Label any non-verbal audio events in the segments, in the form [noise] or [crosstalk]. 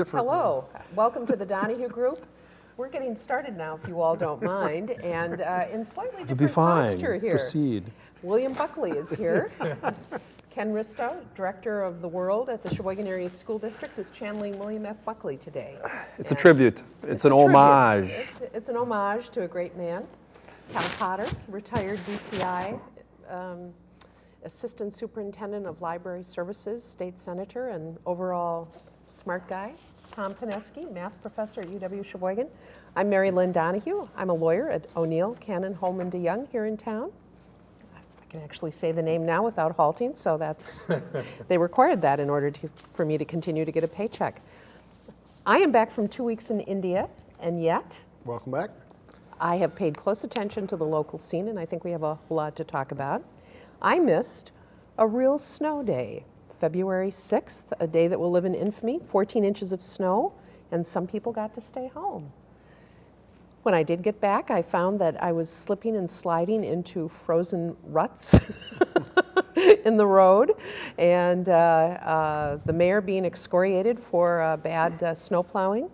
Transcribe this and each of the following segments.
different. Hello, welcome to the Donahue Group. We're getting started now, if you all don't mind, and uh, in slightly It'll be different fine. posture here. Proceed. William Buckley is here. [laughs] Ken Risto, Director of the World at the Sheboygan Area School District, is channeling William F. Buckley today. It's a tribute. It's an tribute. homage. It's- It's an homage to a great man. Cal Potter, retired DPI, um, Assistant Superintendent of Library Services, State Senator, and overall smart guy. Tom Pineski, Math Professor at UW Sheboygan. I'm Mary Lynn Donahue. I'm a lawyer at O'Neill, Cannon, Hollman DeJong here in town. I can actually say the name now without halting, so that's, [laughs] they required that in order to, for me to continue to get a paycheck. I am back from two weeks in India, and yet Welcome back. I have paid close attention to the local scene, and I think we have a lot to talk about. I missed a real snow day, February 6th, a day that will live in infamy, 14 inches of snow, and some people got to stay home. When I did get back, I found that I was slipping and sliding into frozen ruts [laughs] in the road, and uh, uh, the mayor being excoriated for uh, bad uh, snow plowing.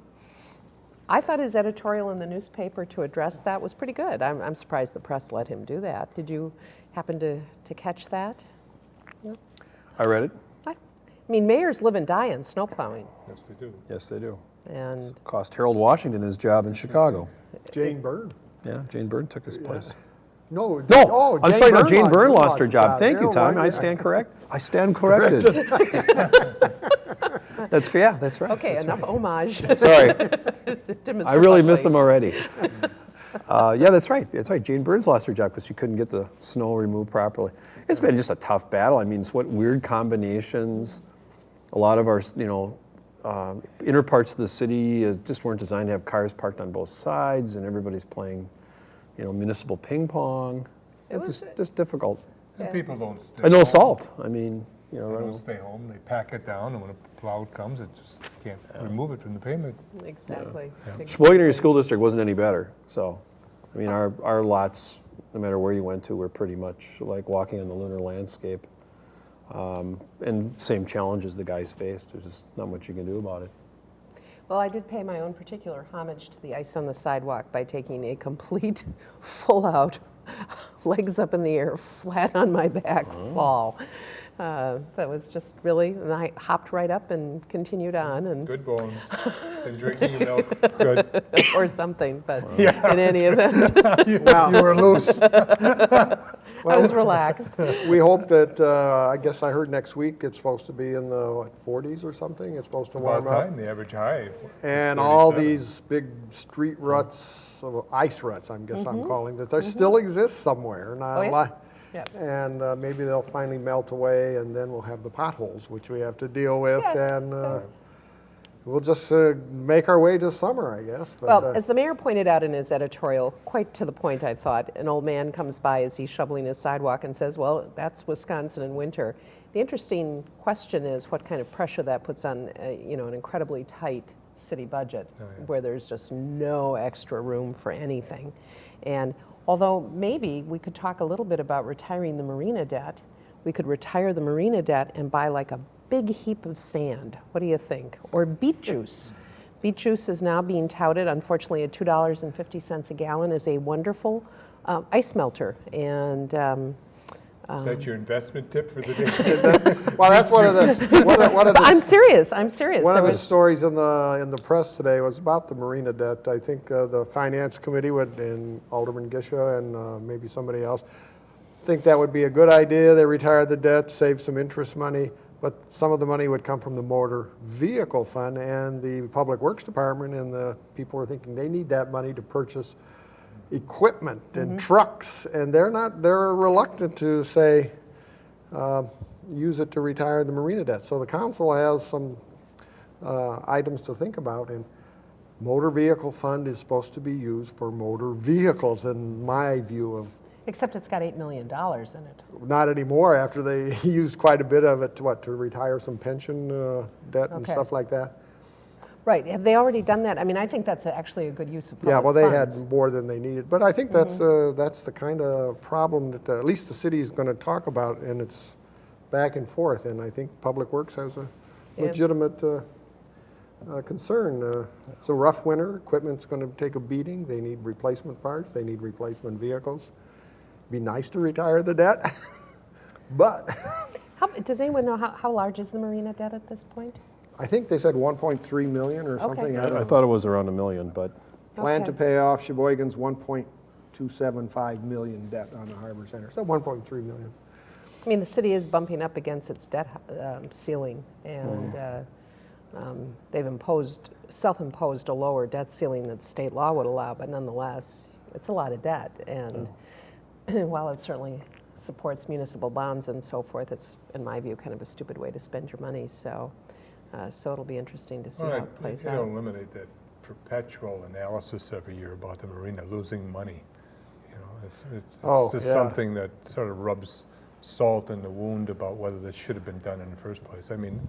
I thought his editorial in the newspaper to address that was pretty good. I'm, I'm surprised the press let him do that. Did you happen to, to catch that? I read it. I, I mean, mayors live and die on snow plowing, Yes, they do. Yes, they do. and Cost Harold Washington his job in Chicago. Jane Byrne. Yeah, Jane Byrne took his place. No. No, oh, I'm sorry, no, Jane lost- Byrne lost lost her her job. Thank you, Tom. I Washington- stand correct. I stand corrected. [laughs] That's, yeah, that's right. okay, That's enough homage. [laughs] Sorry, [laughs] to Mr. I really miss him already. Uh, yeah, that's right. That's right. Jane Burns lost her job because she couldn't get the snow removed properly. It's been just a tough battle. I mean, it's what weird combinations. A lot of our, you know, um, inner parts of the city is, just weren't designed to have cars parked on both sides, and everybody's playing, you know, municipal ping pong. It It's was- just, just difficult. And Yeah. people don't stay And no home. salt. I mean, you know, They running- don't stay home, they pack it down, and when a plow comes, it just can't remove it from the pavement. Exactly. Sheboygan Area School District wasn't any better. So, I mean, our, our lots, no matter where you went to, were pretty much like walking on the lunar landscape. Um, and same challenges the guys faced. There's just not much you can do about it. Well, I did pay my own particular homage to the ice on the sidewalk by taking a complete, [laughs] full-out, [laughs] legs up in the air, flat on my back fall. Uh, that was just really, and I hopped right up and continued on, and Good bones, [laughs] and drinking the milk, good. or something. But [laughs] in any event, [laughs] You were loose. well, I was relaxed. We hope that, uh, I guess I heard next week it's supposed to be in the, what, 40s or something? It's supposed to About warm up. time, the average high. And all these big street ruts, uh, ice ruts, I guess I'm calling that, they Mm-hmm. still exist somewhere. Not Oh, a yeah? Yep. And uh, maybe they'll finally melt away, and then we'll have the potholes, which we have to deal with, Yeah. and uh, we'll just uh, make our way to summer, I guess. But, Well, uh, as the mayor pointed out in his editorial, quite to the point, I thought, an old man comes by as he's shoveling his sidewalk and says, Well, that's Wisconsin in winter. The interesting question is what kind of pressure that puts on, uh, you know, an incredibly tight city budget where there's just no extra room for anything. And although maybe we could talk a little bit about retiring the marina debt, we could retire the marina debt and buy like a big heap of sand. What do you think? Or beet juice. Beet juice is now being touted, unfortunately, at $2.50 a gallon, as a wonderful uh, ice melter. And um, Is that your investment tip for the day? [laughs] well, that's one of the, one of, one of but I'm serious. I'm serious. one There of the stories in the, in the press today was about the marina debt. I think uh, the finance committee would, and Alderman Gisha and uh, maybe somebody else, think that would be a good idea. They retire the debt, save some interest money, but some of the money would come from the motor vehicle fund and the public works department and the people were thinking they need that money to purchase equipment and trucks and they're not, they're reluctant to say, uh, use it to retire the marina debt. So the council has some uh, items to think about and motor vehicle fund is supposed to be used for motor vehicles in my view of Except it's got $8 million in it. not anymore after they [laughs] used quite a bit of it to what, to retire some pension uh, debt and stuff like that? Right. Have they already done that? I mean, I think that's actually a good use of public Yeah, well, they had more than they needed, but I think that's, uh, that's the kind of problem that uh, at least the city is gonna talk about, and it's back and forth, and I think Public Works has a legitimate uh, uh, concern. Uh, It's a rough winter, equipment's going to take a beating, they need replacement parts, they need replacement vehicles. Be nice to retire the debt, [laughs] but How, does anyone know how, how large is the marina debt at this point? I think they said 1.3 million or something. I I I thought it was around a million, but Plan to Okay. pay off Sheboygan's 1.275 million debt on the Harbor Center, so 1.3 million. I mean, the city is bumping up against its debt um, ceiling, and uh, um, they've imposed, self-imposed a lower debt ceiling that state law would allow, but nonetheless, it's a lot of debt. And [clears throat] while it certainly supports municipal bonds and so forth, it's, in my view, kind of a stupid way to spend your money. So, uh, so it'll be interesting to see Well, how it plays out. eliminate that perpetual analysis every year about the marina losing money. You know, it's, it's- Oh, it's just yeah. something that sort of rubs salt in the wound about whether this should have been done in the first place. I mean,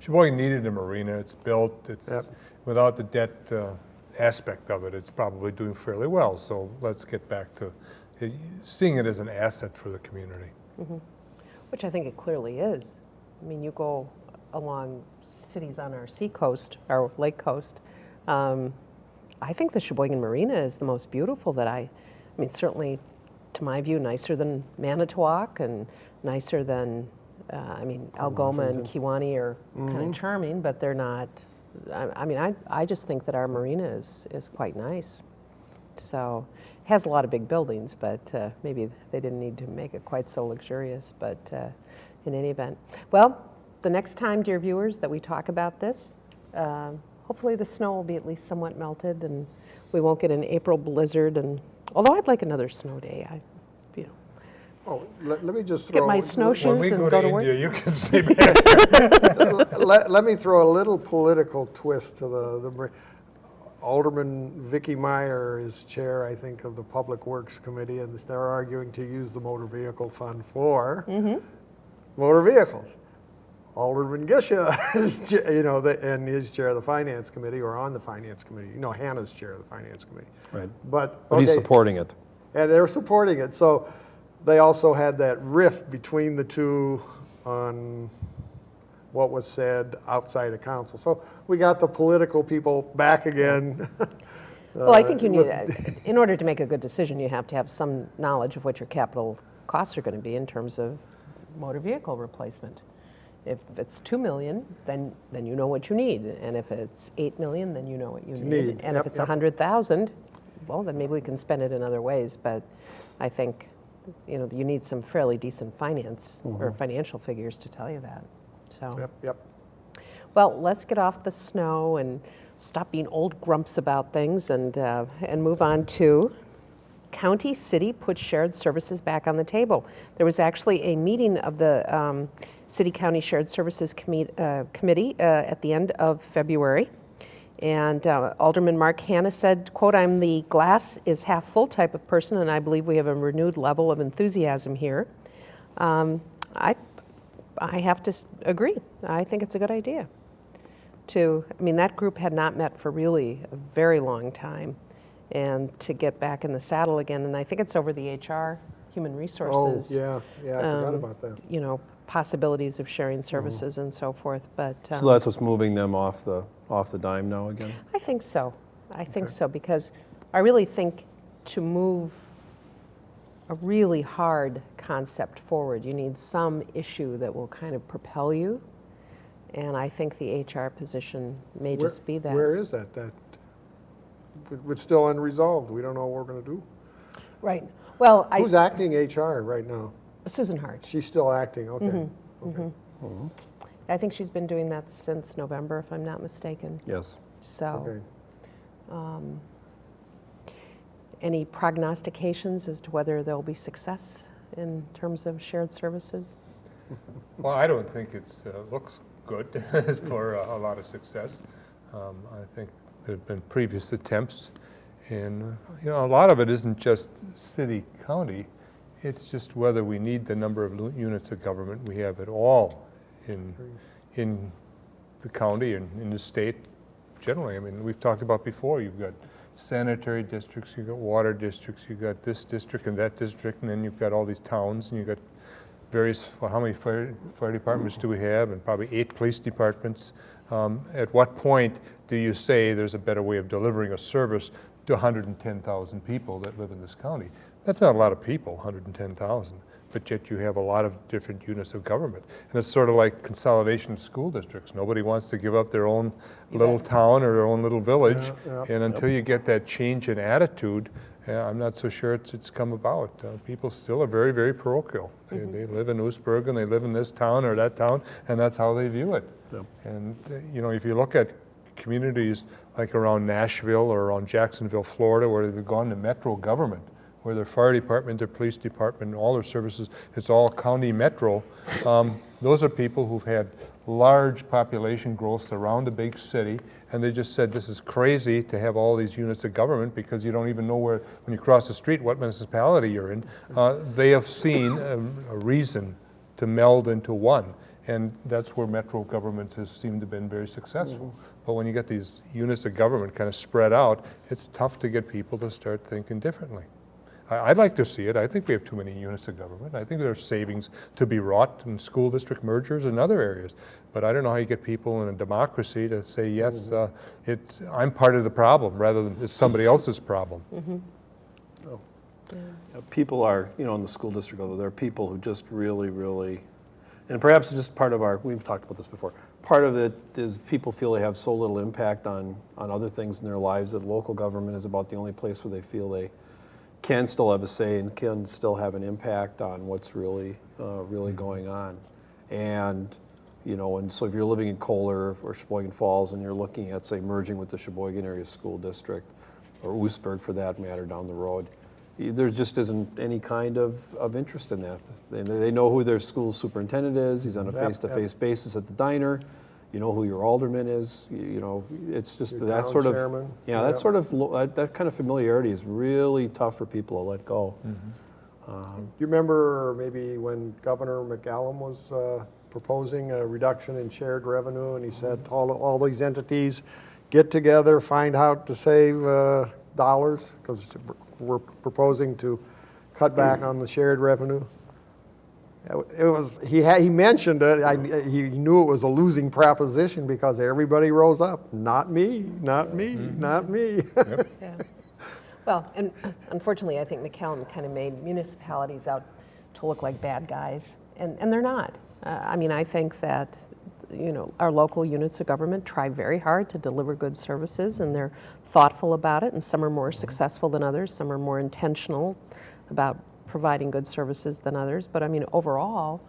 Sheboygan needed a marina, it's built, Yep. it's, without the debt uh, aspect of it, it's probably doing fairly well. So let's get back to uh, seeing it as an asset for the community. Which I think it clearly is. I mean, you go along cities on our seacoast, our lake coast. Um, I think the Sheboygan Marina is the most beautiful that I, I mean, certainly to my view, nicer than Manitowoc and nicer than, uh, I mean, Algoma and Kewaunee are kind of charming, but they're not, I, I mean, I, I just think that our marina is, is quite nice. So it has a lot of big buildings, but uh, maybe they didn't need to make it quite so luxurious. But uh, in any event, well, the next time, dear viewers, that we talk about this, uh, hopefully the snow will be at least somewhat melted, and we won't get an April blizzard. And although I'd like another snow day, I, you know, Oh, let, let me just Get throw. my When snowshoes we and go go to to work. You [laughs] can stay back. Let, let me throw a little political twist to the, the, Alderman Vicky Meyer is chair, I think, of the Public Works Committee, and they're arguing to use the motor vehicle fund for motor vehicles. Alderman Gisha [laughs] is, you know, the- and is chair of the Finance Committee, or on the Finance Committee. You know, Hannah's chair of the Finance Committee. Right. But, but he's supporting it. And they're supporting it. So they also had that rift between the two on what was said outside of council. So we got the political people back again. [laughs] Well, I think uh, you with- need, in order to make a good decision, you have to have some knowledge of what your capital costs are going to be in terms of motor vehicle replacement. If it's 2 million, then, then you know what you need. And if it's 8 million, then you know what you need. need. And Yep, if it's yep. 100,000, well, then maybe we can spend it in other ways. But I think, you know, you need some fairly decent finance or financial figures to tell you that. So. Yep, yep. Well, let's get off the snow and stop being old grumps about things and, uh, and move on to county city put shared services back on the table. There was actually a meeting of the um, City County Shared Services uh, Committee uh, at the end of February. And uh, Alderman Mark Hanna said, quote, I'm the glass is half full type of person, and I believe we have a renewed level of enthusiasm here. Um, I, I have to agree. I think it's a good idea to, I mean, that group had not met for really a very long time, and to get back in the saddle again, and I think it's over the HR, Human resources. Oh, Resources. yeah, yeah, I forgot um, about that. You know, possibilities of sharing services and so forth, but. So um, that's what's moving them off the, off the dime now again? I think so. I think so, because I really think to move a really hard concept forward, you need some issue that will kind of propel you. And I think the HR position may Where- just be that. Where is that? That, it's still unresolved. We don't know what we're going to do. Right. Well, I, Who's acting HR right now? Susan Hart. She's still acting, okay. Mm-hmm. Okay. I think she's been doing that since November, if I'm not mistaken. Yes. So, Okay. um, any prognostications as to whether there'll be success in terms of shared services? [laughs] Well, I don't think it's, uh, looks good [laughs] for uh, a lot of success. Um, I think there have been previous attempts, and, uh, you know, a lot of it isn't just city, county, it's just whether we need the number of units of government we have at all in, in the county and in the state generally. I mean, we've talked about before, you've got sanitary districts, you've got water districts, you've got this district and that district, and then you've got all these towns, and you've got various, well, how many fire, fire departments do we have? And probably eight police departments. Um, At what point do you say there's a better way of delivering a service to 110,000 people that live in this county? That's not a lot of people, 110,000, but yet you have a lot of different units of government. And it's sort of like consolidation of school districts. Nobody wants to give up their own little town or their own little village. Yeah, yeah. And until you get that change in attitude, I'm not so sure it's, it's come about. Uh, People still are very, very parochial. They, they live in Oostburg and they live in this town or that town, and that's how they view it. Yep. And, uh, you know, if you look at communities like around Nashville or around Jacksonville, Florida, where they've gone to metro government, where their fire department, their police department, all their services, it's all county metro, um, those are people who've had large population growths around a big city, and they just said, this is crazy to have all these units of government because you don't even know where, when you cross the street, what municipality you're in. Uh, They have seen a a reason to meld into one. And that's where metro government has seemed to have been very successful. But when you get these units of government kind of spread out, it's tough to get people to start thinking differently. I- I'd like to see it. I think we have too many units of government. I think there are savings to be wrought in school district mergers and other areas. But I don't know how you get people in a democracy to say, yes, uh, it's, I'm part of the problem, rather than it's somebody else's problem. Uh, People are, you know, in the school district, although there are people who just really, really, and perhaps it's just part of our, we've talked about this before, part of it is people feel they have so little impact on, on other things in their lives that local government is about the only place where they feel they can still have a say and can still have an impact on what's really, uh, really going on. And, you know, and so if you're living in Kohler or Sheboygan Falls and you're looking at, say, merging with the Sheboygan Area School District, or Oostburg for that matter down the road, there just isn't any kind of, of interest in that. They, they know who their school superintendent is, he's on a face-to-face basis at the diner, you know who your alderman is, you, know, it's just Your that sort of, chairman, yeah, that sort of, that, that kind of familiarity is really tough for people to let go. Do you remember maybe when Governor McCallum was uh, proposing a reduction in shared revenue, and he said all, all these entities get together, find out to save uh, dollars, because we're proposing to cut back on the shared revenue? It was, he had, he mentioned it, I, he knew it was a losing proposition because everybody rose up, not me, not me, mm-hmm. not me. [laughs] Yeah. Well, and uh, unfortunately, I think McCallum kind of made municipalities out to look like bad guys, and, and they're not. Uh, I mean, I think that, you know, our local units of government try very hard to deliver good services, and they're thoughtful about it, and some are more mm-hmm. successful than others, some are more intentional about providing good services than others. But I mean, overall,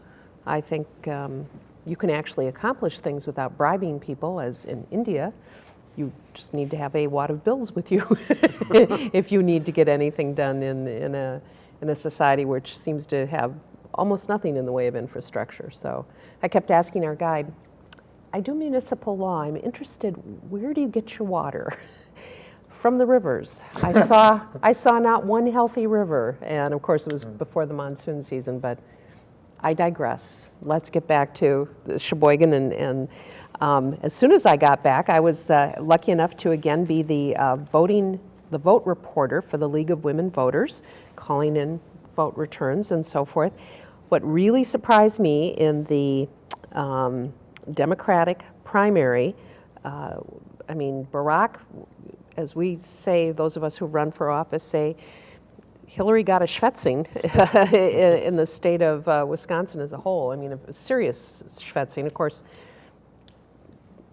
I think um, you can actually accomplish things without bribing people, as in India. You just need to have a wad of bills with you [laughs] if you need to get anything done in, in, a, in a society which seems to have almost nothing in the way of infrastructure. So I kept asking our guide, I do municipal law. I'm interested, where do you get your water? [laughs] From the rivers. I [laughs] saw, I saw not one healthy river. And of course, it was before the monsoon season, but I digress. Let's get back to the Sheboygan. And, and um, as soon as I got back, I was uh, lucky enough to again be the uh, voting, the vote reporter for the League of Women Voters, calling in vote returns and so forth. What really surprised me in the um, Democratic primary, uh, I mean, Barack, as we say, those of us who run for office say, Hillary got a schwetzing in [laughs] in the state of uh, Wisconsin as a whole. I mean, a serious schwetzing. Of course,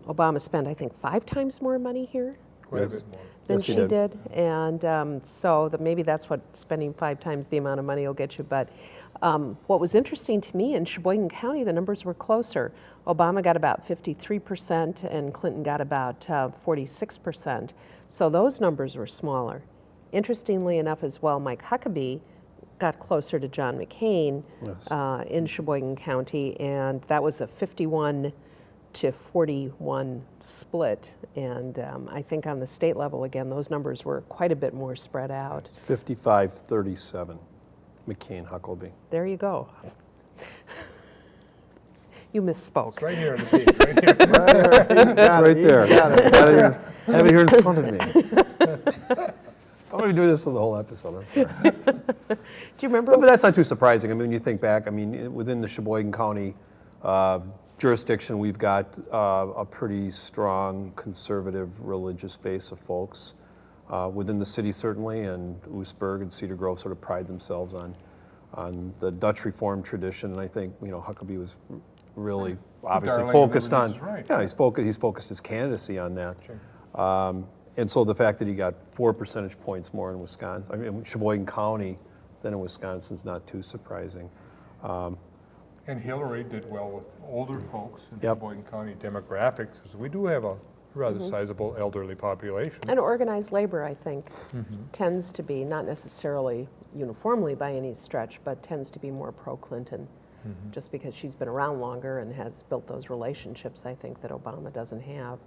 Obama spent, I think, five times more money here Yes. than Yes, she did. did. And um, so that maybe that's what spending five times the amount of money will get you. But um, what was interesting to me in Sheboygan County, the numbers were closer. Obama got about 53%, and Clinton got about uh, 46%. So those numbers were smaller. Interestingly enough, as well, Mike Huckabee got closer to John McCain Yes. uh, in Sheboygan County, and that was a 51 to 41 split. And um, I think on the state level, again, those numbers were quite a bit more spread out. 55-37, McCain Huckabee. There you go. [laughs] you misspoke. It's right here on the page, right here. It's [laughs] right [laughs] there. Got it here- [laughs] Have it here in front of me. I'm going to do this for the whole episode, I'm sorry. Do you remember? But that's not too surprising. I mean, when you think back, I mean, within the Sheboygan County uh, jurisdiction, we've got uh, a pretty strong conservative religious base of folks. uh, Within the city certainly, and Oostburg and Cedar Grove sort of pride themselves on, on the Dutch Reformed tradition. And I think, you know, Huckabee was really obviously Darling focused on, right. yeah, he's focused, he's focused his candidacy on that. Um, And so the fact that he got four percentage points more in Wisconsin, I mean, Sheboygan County than in Wisconsin is not too surprising. Um, and Hillary did well with older folks in Yep. Sheboygan County demographics, because we do have a rather mm-hmm. sizable elderly population. And organized labor, I think, mm-hmm. tends to be, not necessarily uniformly by any stretch, but tends to be more pro-Clinton, just because she's been around longer and has built those relationships, I think, that Obama doesn't have.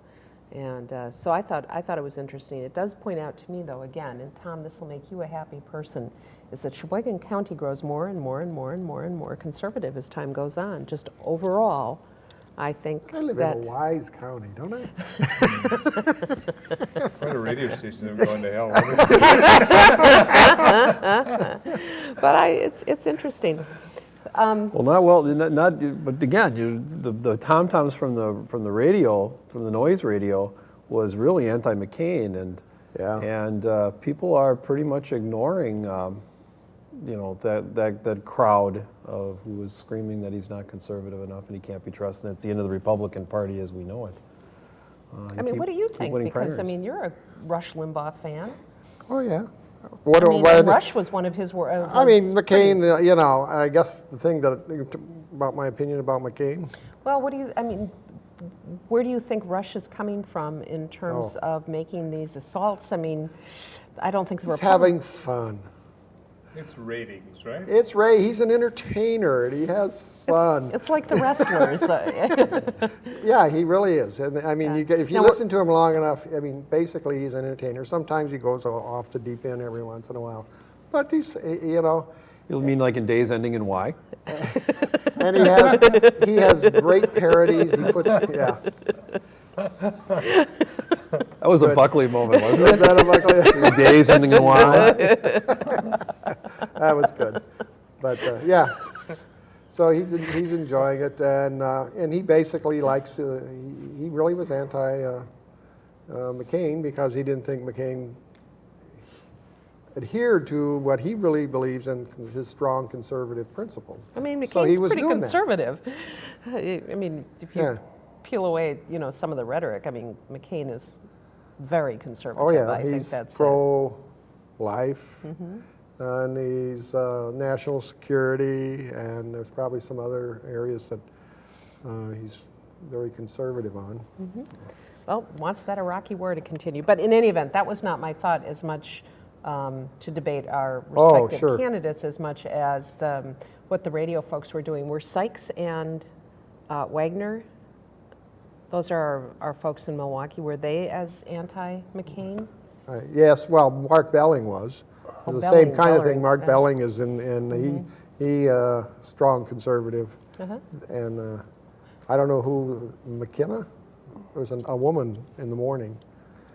And uh, so I thought, I thought it was interesting. It does point out to me, though, again, and Tom, this will make you a happy person, is that Sheboygan County grows more and more and more and more and more conservative as time goes on. Just overall, I think I live that. in a wise county, don't I? [laughs] What a radio station, they're going to hell. [laughs] But I, it's, it's interesting. Well, not well, not, not but again, you, the, the tom toms from the from the radio, from the noise radio, was really anti-McCain, and Yeah. and uh, people are pretty much ignoring, um, you know, that, that that crowd of who was screaming that he's not conservative enough and he can't be trusted. It's the end of the Republican Party as we know it. Uh, I mean, keep- what do you think? winning Because, I mean, you're a Rush Limbaugh fan. Oh, yeah. What, I mean, what Rush was one of his. uh, I mean, McCain, uh, you know, I guess the thing that, about my opinion about McCain, Well, what do you, I mean, where do you think Rush is coming from in terms Oh. of making these assaults? I mean, I don't think the he's having fun. It's ratings, right? It's Ray, he's an entertainer, and he has fun. It's like the wrestlers. [laughs] Yeah, he really is. And I mean, Yeah. you get, if you Now, listen to him long enough, I mean, basically he's an entertainer. Sometimes he goes off the deep end every once in a while. But he's, you know, You mean like in Days Ending in Y? [laughs] and he has, he has great parodies. He puts, yeah. [laughs] That was a Buckley [laughs] moment, wasn't Is it? that a Buckley? Days Ending in Y. [laughs] That was good. But uh, yeah, so he's he's enjoying it, and uh, and he basically likes. Uh, he, he really was anti uh, uh, McCain because he didn't think McCain adhered to what he really believes in his strong conservative principles. I mean, So he McCain's was pretty doing that. conservative. I I mean, if you Yeah. Peel away, you know, some of the rhetoric, I mean, McCain is very conservative. Oh yeah, I he's pro-life, Mm-hmm. and he's uh, national security, and there's probably some other areas that uh, he's very conservative on. Well, wants that Iraqi war to continue. But in any event, that was not my thought as much um, to debate our Oh, respective sure. candidates as much as um, what the radio folks were doing. Were Sykes and uh, Wagner, those are our, our folks in Milwaukee, were they as anti-McCain? Uh, Yes, well, Mark Belling was. Oh, The same Belling, kind of thing. Mark yeah. Belling is in, and he, he, uh, strong conservative. Uh-huh. And uh, I don't know who, McKenna? There was an- a woman in the morning,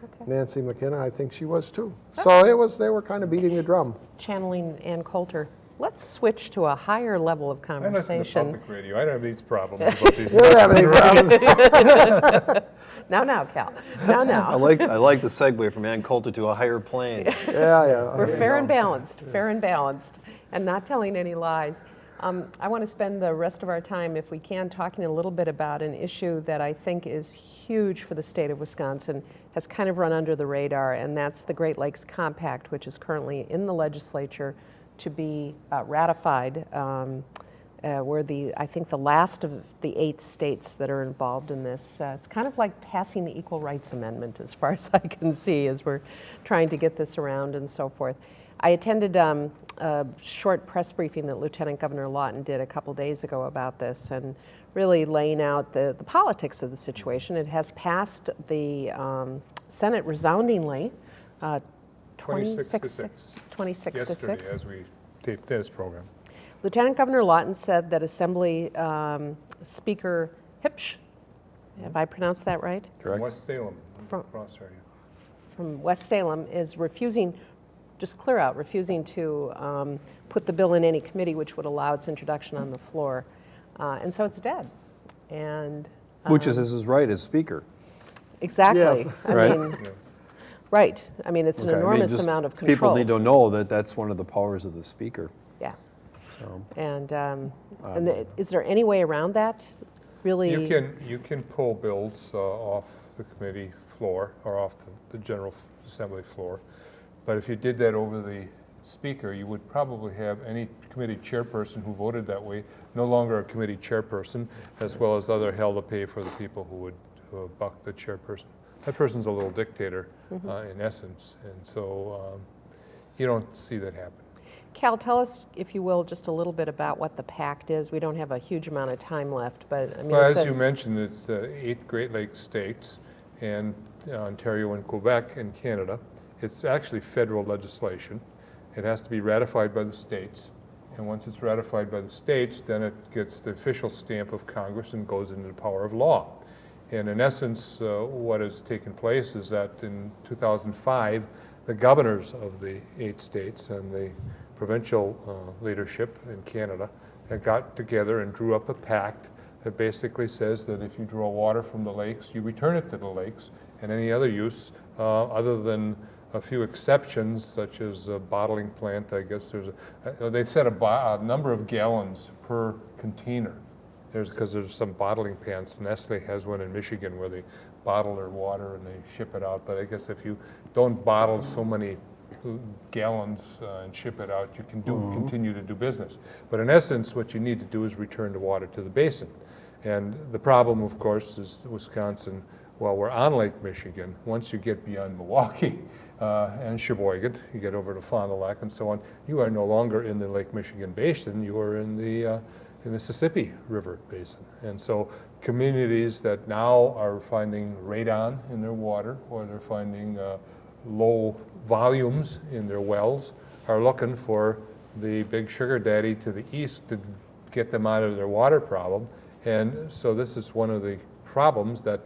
Okay. Nancy McKenna, I think she was too. So it was, they were kind of beating the drum. Channeling Ann Coulter. Let's switch to a higher level of I listen to conversation. public radio, I don't have these problems [laughs] about these. You don't have any problems. Now, now, Cal. Now, now. I now. like I like the segue from Ann Coulter to a higher plane. [laughs] Yeah, yeah. We're fair and balanced, fair and balanced, and not telling any lies. Um, I want to spend the rest of our time, if we can, talking a little bit about an issue that I think is huge for the state of Wisconsin, has kind of run under the radar, and that's the Great Lakes Compact, which is currently in the legislature to be uh, ratified. Um, uh, we're the, I think, the last of the eight states that are involved in this. Uh, it's kind of like passing the Equal Rights Amendment, as far [laughs] as I can see, as we're trying to get this around and so forth. I attended um, a short press briefing that Lieutenant Governor Lawton did a couple days ago about this and really laying out the, the politics of the situation. It has passed the um, Senate resoundingly, uh, 26 to 6. 26 to Yesterday, 6. as we taped this program. Lieutenant Governor Lawton said that Assembly um, Speaker Huebsch, have I pronounced that right? From Correct. West Salem, From- cross area. From West Salem is refusing just clear out, refusing to um, put the bill in any committee which would allow its introduction on the floor. Uh, And so it's dead. And Which is his right as speaker. exactly, Yes. I Right. mean, right, I mean, it's an Okay, I mean, enormous amount of control. People need to know that that's one of the powers of the speaker. Yeah, So, and, um, and the- is there any way around that, really? You can, you can pull bills uh, off the committee floor or off the- the General Assembly floor. But if you did that over the speaker, you would probably have any committee chairperson who voted that way no longer a committee chairperson, as well as other hell to pay for the people who would who would buck the chairperson. That person's a little dictator uh, in essence, and so um, you don't see that happen. Cal, tell us, if you will, just a little bit about what the pact is. We don't have a huge amount of time left, but I mean, Well, as you mentioned, it's uh, eight Great Lakes states and uh, Ontario and Quebec and Canada. It's actually federal legislation. It has to be ratified by the states. And once it's ratified by the states, then it gets the official stamp of Congress and goes into the power of law. And in essence, uh, what has taken place is that in 2005, the governors of the eight states and the provincial uh, leadership in Canada had got together and drew up a pact that basically says that if you draw water from the lakes, you return it to the lakes, and any other use, uh, other than a few exceptions, such as a bottling plant, I guess there's a, uh, they set a, a number of gallons per container. There's, because there's some bottling plants, Nestle has one in Michigan where they bottle their water and they ship it out, but I guess if you don't bottle so many gallons uh, and ship it out, you can do, continue to do business. But in essence, what you need to do is return the water to the basin. And the problem, of course, is Wisconsin, while we're on Lake Michigan, once you get beyond Milwaukee [laughs] uh, and Sheboygan, you get over to Fond du Lac and so on, you are no longer in the Lake Michigan basin, you are in the, uh, the Mississippi River basin. And so communities that now are finding radon in their water, or they're finding uh, low volumes in their wells, are looking for the big sugar daddy to the east to get them out of their water problem. And so this is one of the problems that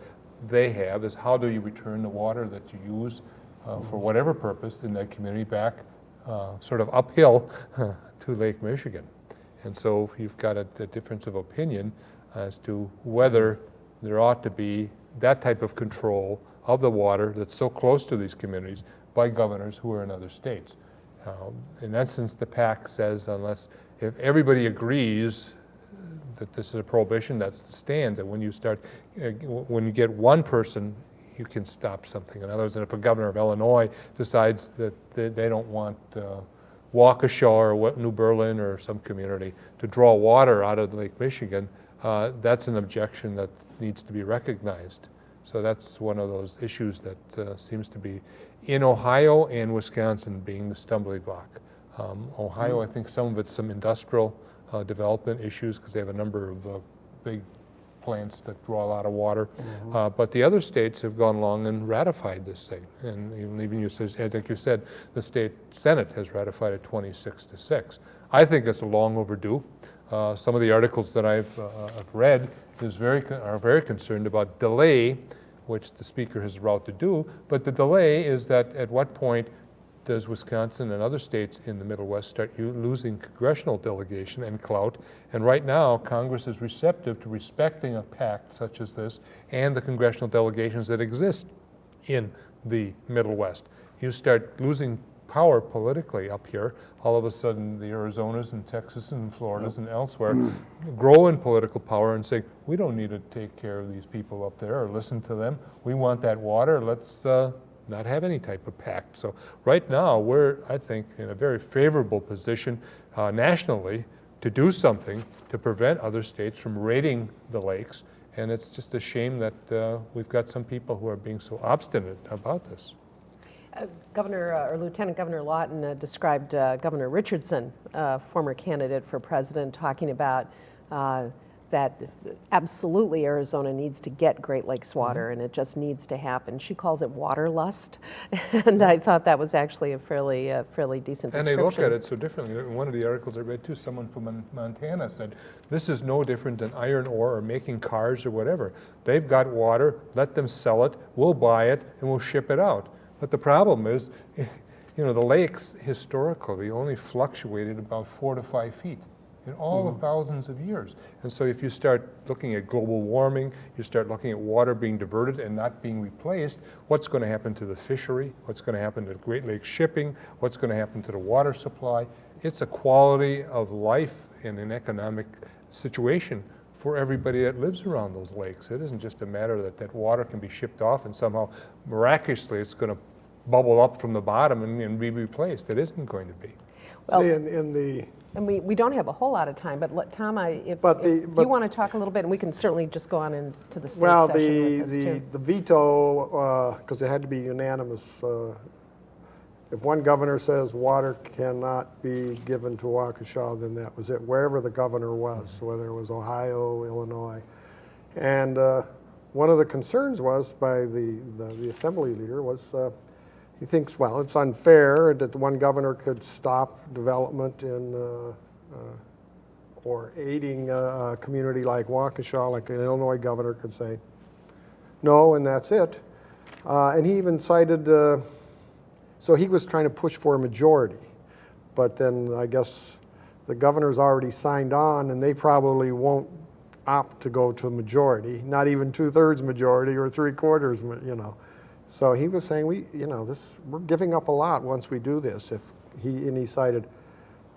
they have, is how do you return the water that you use uh, for whatever purpose in that community back uh, sort of uphill [laughs] to Lake Michigan? And so you've got a, a difference of opinion as to whether there ought to be that type of control of the water that's so close to these communities by governors who are in other states. Um, in essence, the pact says unless, if everybody agrees that this is a prohibition, that's the stands, and when you start, uh, when you get one person, you can stop something. In other words, if a governor of Illinois decides that they, they don't want uh, Waukesha or New Berlin or some community to draw water out of Lake Michigan, uh, that's an objection that needs to be recognized. So that's one of those issues that uh, seems to be in Ohio and Wisconsin being the stumbling block. Um, Ohio, I think some of it's some industrial uh, development issues because they have a number of uh, big plants that draw a lot of water. Uh, But the other states have gone along and ratified this thing. And even- even you, says- I think you said, the state senate has ratified it 26 to 6. I think it's a long overdue. Uh, Some of the articles that I've uh, I've read is very, are very concerned about delay, which the speaker has vowed to do. But the delay is that at what point does Wisconsin and other states in the Middle West start losing congressional delegation and clout? And right now, Congress is receptive to respecting a pact such as this and the congressional delegations that exist in the Middle West. You start losing power politically up here, all of a sudden the Arizonas and Texas and Floridas and elsewhere grow in political power and say, we don't need to take care of these people up there or listen to them. We want that water, let's uh, not have any type of pact. So right now, we're, I think, in a very favorable position uh, nationally to do something to prevent other states from raiding the lakes. And it's just a shame that uh, we've got some people who are being so obstinate about this. Governor, uh, or Lieutenant Governor Lawton uh, described uh, Governor Richardson, uh, former candidate for president, talking about uh, that absolutely Arizona needs to get Great Lakes water and it just needs to happen. She calls it water lust. [laughs] and I thought that was actually a fairly, uh, fairly decent And they look at it so differently. In one of the articles I read too, someone from Montana said, this is no different than iron ore or making cars or whatever. They've got water, let them sell it, we'll buy it, and we'll ship it out. But the problem is, [laughs] you know, the lakes historically only fluctuated about four to five feet in all the hmm. thousands of years. And so if you start looking at global warming, you start looking at water being diverted and not being replaced, what's going to happen to the fishery? What's going to happen to Great Lakes shipping? What's going to happen to the water supply? It's a quality of life and an economic situation for everybody that lives around those lakes. It isn't just a matter that that water can be shipped off and somehow miraculously it's going to bubble up from the bottom and, and be replaced. It isn't going to be. Well- See, in, in the, And we, we don't have a whole lot of time, but let, Tom, I, if, But the- if but- you want to talk a little bit, and we can certainly just go on into the state well, session the, with this the, too. the veto, because it had to be unanimous, uh, if one governor says water cannot be given to Waukesha, then that was it, wherever the governor was, whether it was Ohio, Illinois. And uh, one of the concerns was by the, the the assembly leader was, uh, he thinks, well, it's unfair that one governor could stop development in, uh, uh, or aiding a, community like Waukesha, like an Illinois governor could say, no, and that's it. Uh, and he even cited, uh, so he was trying to push for a majority. But then I guess the governor's already signed on, and they probably won't opt to go to a majority, not even two-thirds majority or three-quarters, you know. So he was saying, we, you know, this, we're giving up a lot once we do this. If he, and he cited,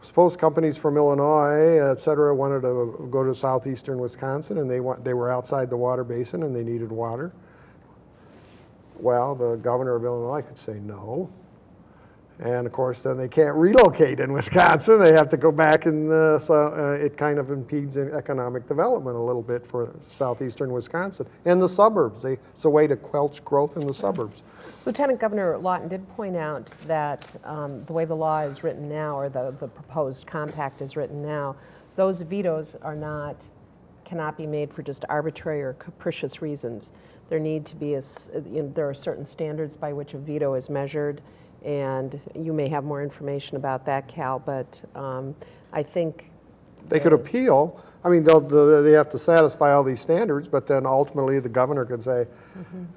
suppose companies from Illinois, et cetera, wanted to go to southeastern Wisconsin, and they want, they were outside the water basin and they needed water. Well, the governor of Illinois could say no. And of course, then they can't relocate in Wisconsin. They have to go back, and uh, so uh, it kind of impedes economic development a little bit for southeastern Wisconsin and the suburbs. They, it's a way to quelch growth in the suburbs. Lieutenant Governor Lawton did point out that um, the way the law is written now, or the, the proposed compact is written now, those vetoes are not, cannot be made for just arbitrary or capricious reasons. There need to be, a you know, there are certain standards by which a veto is measured, and you may have more information about that, Cal, but um, I think They could appeal. I mean, they'll, the- they have to satisfy all these standards, but then ultimately the governor could say,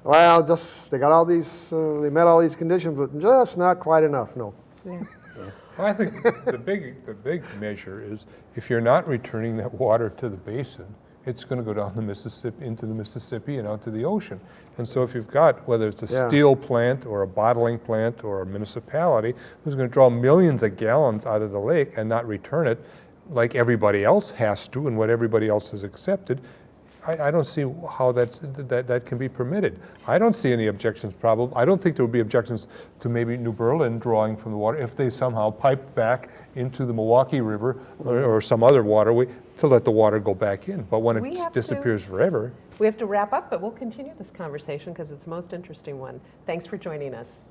well, just, they got all these, uh, they met all these conditions, but just not quite enough, no. yeah. Well, I think the big, the big measure is if you're not returning that water to the basin, it's going to go down the Mississippi, into the Mississippi and out to the ocean. And so if you've got, whether it's a Yeah. steel plant or a bottling plant or a municipality who's going to draw millions of gallons out of the lake and not return it like everybody else has to and what everybody else has accepted, I, I don't see how that's, that, that can be permitted. I don't see any objections probably. I don't think there would be objections to maybe New Berlin drawing from the water if they somehow piped back into the Milwaukee River or, or some other waterway to let the water go back in. But when We it have to- disappears forever, We have to wrap up, but we'll continue this conversation because it's the most interesting one. Thanks for joining us.